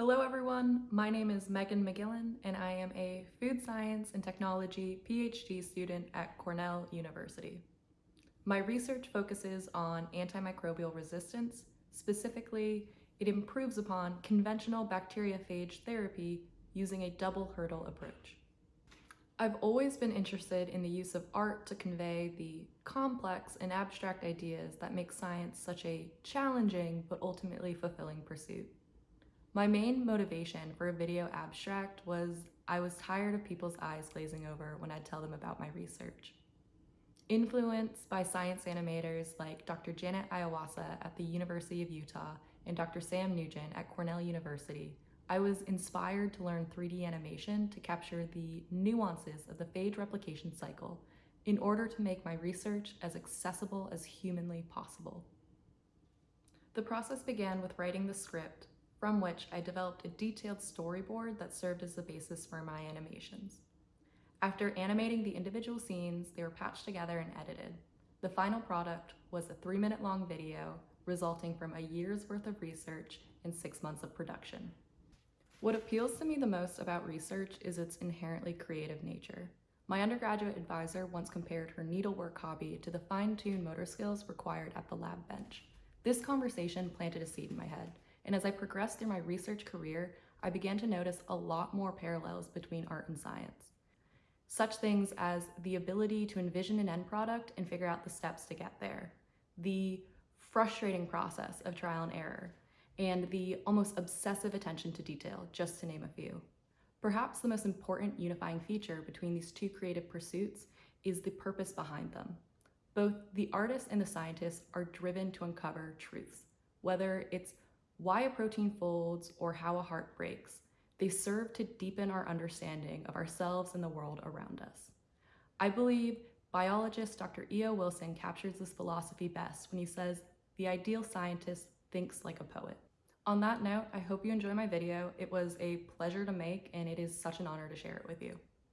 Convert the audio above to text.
Hello everyone, my name is Megan McGillen and I am a food science and technology PhD student at Cornell University. My research focuses on antimicrobial resistance. Specifically, it improves upon conventional bacteriophage therapy using a double hurdle approach. I've always been interested in the use of art to convey the complex and abstract ideas that make science such a challenging but ultimately fulfilling pursuit. My main motivation for a video abstract was I was tired of people's eyes glazing over when I'd tell them about my research. Influenced by science animators like Dr. Janet Iwasa at the University of Utah and Dr. Sam Nugen at Cornell University, I was inspired to learn 3D animation to capture the nuances of the phage replication cycle in order to make my research as accessible as humanly possible. The process began with writing the script from which I developed a detailed storyboard that served as the basis for my animations. After animating the individual scenes, they were patched together and edited. The final product was a three minute long video resulting from a year's worth of research and six months of production. What appeals to me the most about research is its inherently creative nature. My undergraduate advisor once compared her needlework hobby to the fine-tuned motor skills required at the lab bench. This conversation planted a seed in my head, and as I progressed through my research career, I began to notice a lot more parallels between art and science. Such things as the ability to envision an end product and figure out the steps to get there, the frustrating process of trial and error, and the almost obsessive attention to detail, just to name a few. Perhaps the most important unifying feature between these two creative pursuits is the purpose behind them. Both the artist and the scientist are driven to uncover truths, whether it's why a protein folds, or how a heart breaks. They serve to deepen our understanding of ourselves and the world around us. I believe biologist Dr. E.O. Wilson captures this philosophy best when he says, the ideal scientist thinks like a poet. On that note, I hope you enjoy my video. It was a pleasure to make and it is such an honor to share it with you.